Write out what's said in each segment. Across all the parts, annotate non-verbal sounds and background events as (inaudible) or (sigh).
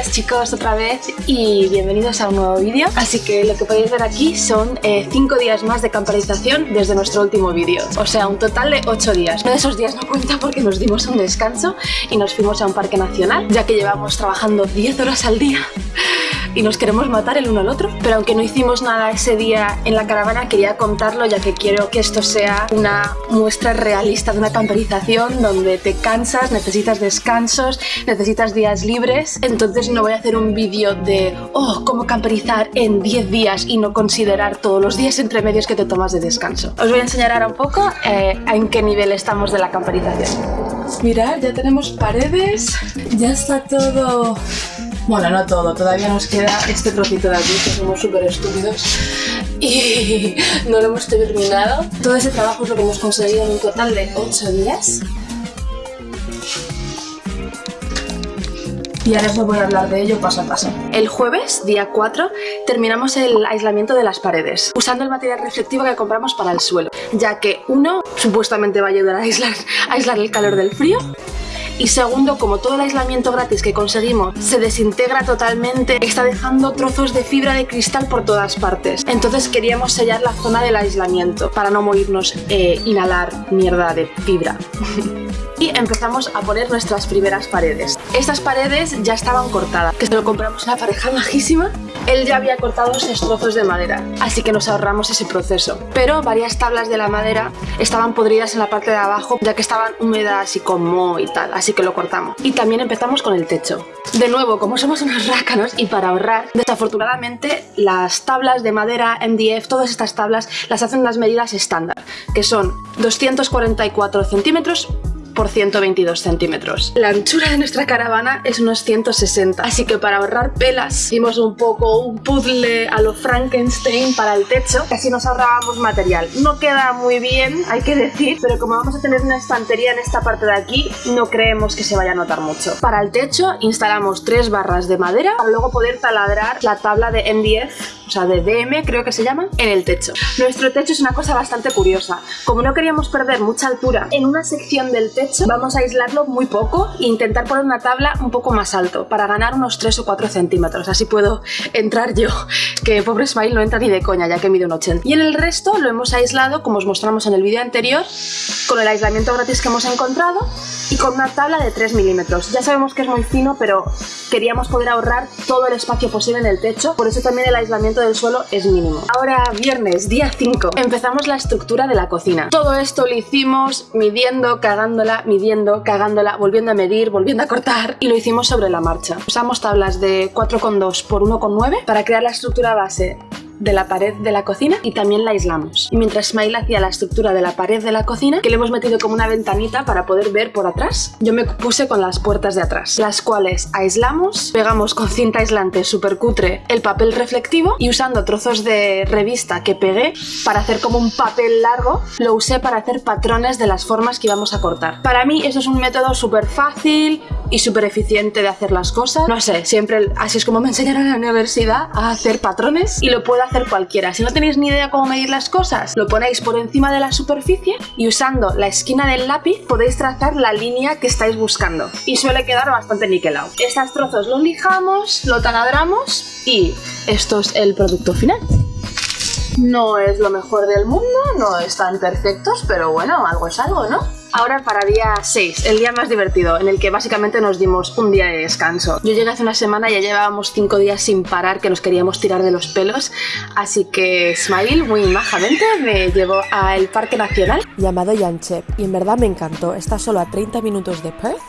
chicos otra vez y bienvenidos a un nuevo vídeo. Así que lo que podéis ver aquí son 5 eh, días más de camperización desde nuestro último vídeo. O sea, un total de 8 días. Uno de esos días no cuenta porque nos dimos un descanso y nos fuimos a un parque nacional Ya que llevamos trabajando 10 horas al día y nos queremos matar el uno al otro. Pero aunque no hicimos nada ese día en la caravana, quería contarlo ya que quiero que esto sea una muestra realista de una camperización donde te cansas, necesitas descansos, necesitas días libres. Entonces no voy a hacer un vídeo de, oh, cómo camperizar en 10 días y no considerar todos los días entre medios que te tomas de descanso. Os voy a enseñar ahora un poco eh, en qué nivel estamos de la camperización. Mirad, ya tenemos paredes, ya está todo bueno, no todo, todavía nos queda este trocito de aquí, que somos súper estúpidos y no lo hemos terminado. Todo ese trabajo es lo que hemos conseguido en un total de 8 días. Y ahora os voy a hablar de ello paso a paso. El jueves, día 4, terminamos el aislamiento de las paredes, usando el material reflectivo que compramos para el suelo, ya que uno, supuestamente va a ayudar a aislar, a aislar el calor del frío, y segundo, como todo el aislamiento gratis que conseguimos se desintegra totalmente, está dejando trozos de fibra de cristal por todas partes. Entonces queríamos sellar la zona del aislamiento para no morirnos e inhalar mierda de fibra. (laughs) y empezamos a poner nuestras primeras paredes. Estas paredes ya estaban cortadas, que se lo compramos a una pareja majísima. Él ya había cortado esos trozos de madera, así que nos ahorramos ese proceso. Pero varias tablas de la madera estaban podridas en la parte de abajo, ya que estaban húmedas y con moho y tal, así que lo cortamos. Y también empezamos con el techo. De nuevo, como somos unos rácanos y para ahorrar, desafortunadamente las tablas de madera MDF, todas estas tablas las hacen las medidas estándar, que son 244 centímetros por 122 centímetros. La anchura de nuestra caravana es unos 160, así que para ahorrar pelas hicimos un poco un puzzle a lo Frankenstein para el techo, así nos ahorrábamos material. No queda muy bien, hay que decir, pero como vamos a tener una estantería en esta parte de aquí, no creemos que se vaya a notar mucho. Para el techo instalamos tres barras de madera para luego poder taladrar la tabla de MDF, o sea de DM creo que se llama, en el techo. Nuestro techo es una cosa bastante curiosa. Como no queríamos perder mucha altura en una sección del techo, vamos a aislarlo muy poco e intentar poner una tabla un poco más alto para ganar unos 3 o 4 centímetros. Así puedo entrar yo, que pobre Smile no entra ni de coña ya que mide un 80. Y en el resto lo hemos aislado, como os mostramos en el vídeo anterior, con el aislamiento gratis que hemos encontrado y con una tabla de 3 milímetros. Ya sabemos que es muy fino, pero queríamos poder ahorrar todo el espacio posible en el techo, por eso también el aislamiento del suelo es mínimo. Ahora, viernes, día 5, empezamos la estructura de la cocina. Todo esto lo hicimos midiendo, cagándola midiendo, cagándola, volviendo a medir, volviendo a cortar y lo hicimos sobre la marcha. Usamos tablas de 4,2 por 1,9 para crear la estructura base de la pared de la cocina y también la aislamos. Y mientras Smile hacía la estructura de la pared de la cocina, que le hemos metido como una ventanita para poder ver por atrás, yo me puse con las puertas de atrás, las cuales aislamos, pegamos con cinta aislante super cutre el papel reflectivo y usando trozos de revista que pegué para hacer como un papel largo, lo usé para hacer patrones de las formas que íbamos a cortar. Para mí eso es un método súper fácil y súper eficiente de hacer las cosas. No sé, siempre así es como me enseñaron en la universidad a hacer patrones y lo puedo hacer cualquiera. Si no tenéis ni idea cómo medir las cosas, lo ponéis por encima de la superficie y usando la esquina del lápiz podéis trazar la línea que estáis buscando. Y suele quedar bastante niquelado. Estos trozos los lijamos, lo taladramos y esto es el producto final. No es lo mejor del mundo, no están perfectos, pero bueno, algo es algo, ¿no? Ahora para día 6, el día más divertido, en el que básicamente nos dimos un día de descanso. Yo llegué hace una semana y ya llevábamos 5 días sin parar que nos queríamos tirar de los pelos, así que Smile muy majamente me llevó al Parque Nacional. Llamado Yanchep, y en verdad me encantó, está solo a 30 minutos de Perth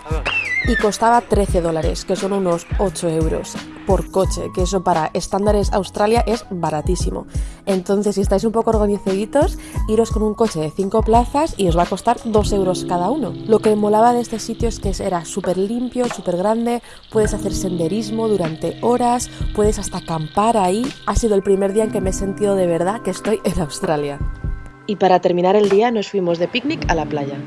y costaba 13 dólares, que son unos 8 euros por coche, que eso para estándares Australia es baratísimo. Entonces, si estáis un poco organizaditos, iros con un coche de 5 plazas y os va a costar 2 euros cada uno. Lo que molaba de este sitio es que era súper limpio, súper grande, puedes hacer senderismo durante horas, puedes hasta acampar ahí. Ha sido el primer día en que me he sentido de verdad que estoy en Australia. Y para terminar el día nos fuimos de picnic a la playa.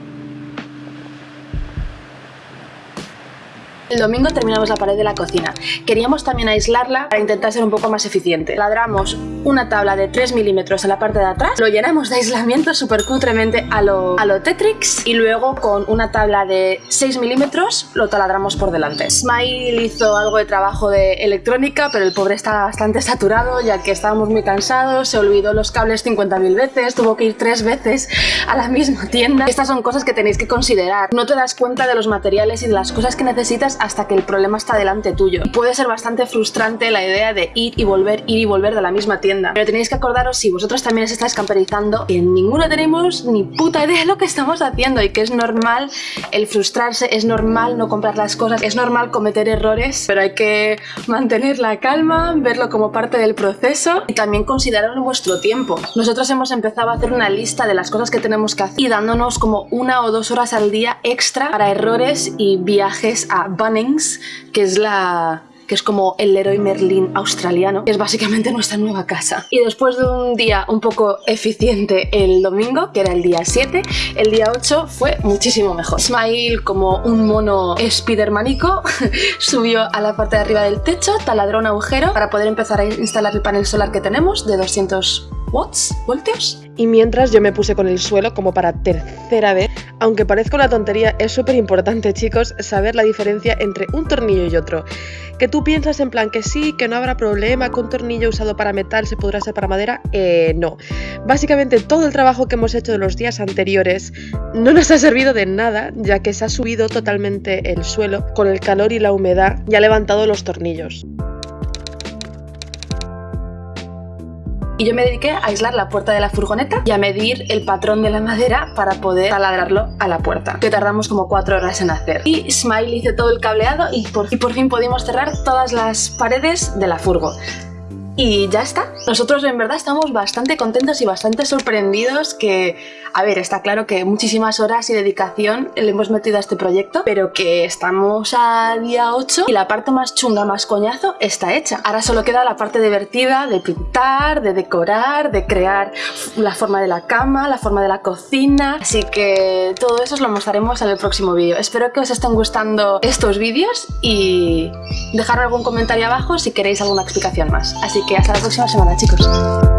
El domingo terminamos la pared de la cocina. Queríamos también aislarla para intentar ser un poco más eficiente. Ladramos una tabla de 3 milímetros en la parte de atrás, lo llenamos de aislamiento súper cutremente a lo, a lo Tetrix y luego con una tabla de 6 milímetros lo taladramos por delante. Smile hizo algo de trabajo de electrónica, pero el pobre estaba bastante saturado ya que estábamos muy cansados, se olvidó los cables 50.000 veces, tuvo que ir tres veces a la misma tienda. Estas son cosas que tenéis que considerar. No te das cuenta de los materiales y de las cosas que necesitas hasta que el problema está delante tuyo. Puede ser bastante frustrante la idea de ir y volver, ir y volver de la misma tienda. Pero tenéis que acordaros si vosotros también os estáis camperizando que ninguno tenemos ni puta idea de lo que estamos haciendo y que es normal el frustrarse, es normal no comprar las cosas, es normal cometer errores, pero hay que mantener la calma, verlo como parte del proceso y también considerarlo vuestro tiempo. Nosotros hemos empezado a hacer una lista de las cosas que tenemos que hacer y dándonos como una o dos horas al día extra para errores y viajes a Bunnings, que es la que es como el Leroy Merlin australiano, que es básicamente nuestra nueva casa. Y después de un día un poco eficiente el domingo, que era el día 7, el día 8 fue muchísimo mejor. Smile, como un mono spidermanico, (laughs) subió a la parte de arriba del techo, taladró un agujero para poder empezar a instalar el panel solar que tenemos de 200 watts, voltios. Y mientras yo me puse con el suelo como para tercera vez, aunque parezca una tontería, es súper importante chicos saber la diferencia entre un tornillo y otro. Que tú piensas en plan que sí, que no habrá problema, que un tornillo usado para metal se podrá hacer para madera, eh, no. Básicamente todo el trabajo que hemos hecho de los días anteriores no nos ha servido de nada, ya que se ha subido totalmente el suelo con el calor y la humedad y ha levantado los tornillos. Y yo me dediqué a aislar la puerta de la furgoneta y a medir el patrón de la madera para poder taladrarlo a la puerta, que tardamos como cuatro horas en hacer. Y Smile hizo todo el cableado y por, y por fin pudimos cerrar todas las paredes de la furgo. Y ya está. Nosotros en verdad estamos bastante contentos y bastante sorprendidos que, a ver, está claro que muchísimas horas y dedicación le hemos metido a este proyecto, pero que estamos a día 8 y la parte más chunga, más coñazo, está hecha. Ahora solo queda la parte divertida de pintar, de decorar, de crear la forma de la cama, la forma de la cocina, así que todo eso os lo mostraremos en el próximo vídeo. Espero que os estén gustando estos vídeos y dejar algún comentario abajo si queréis alguna explicación más. Así que hasta la próxima semana, chicos.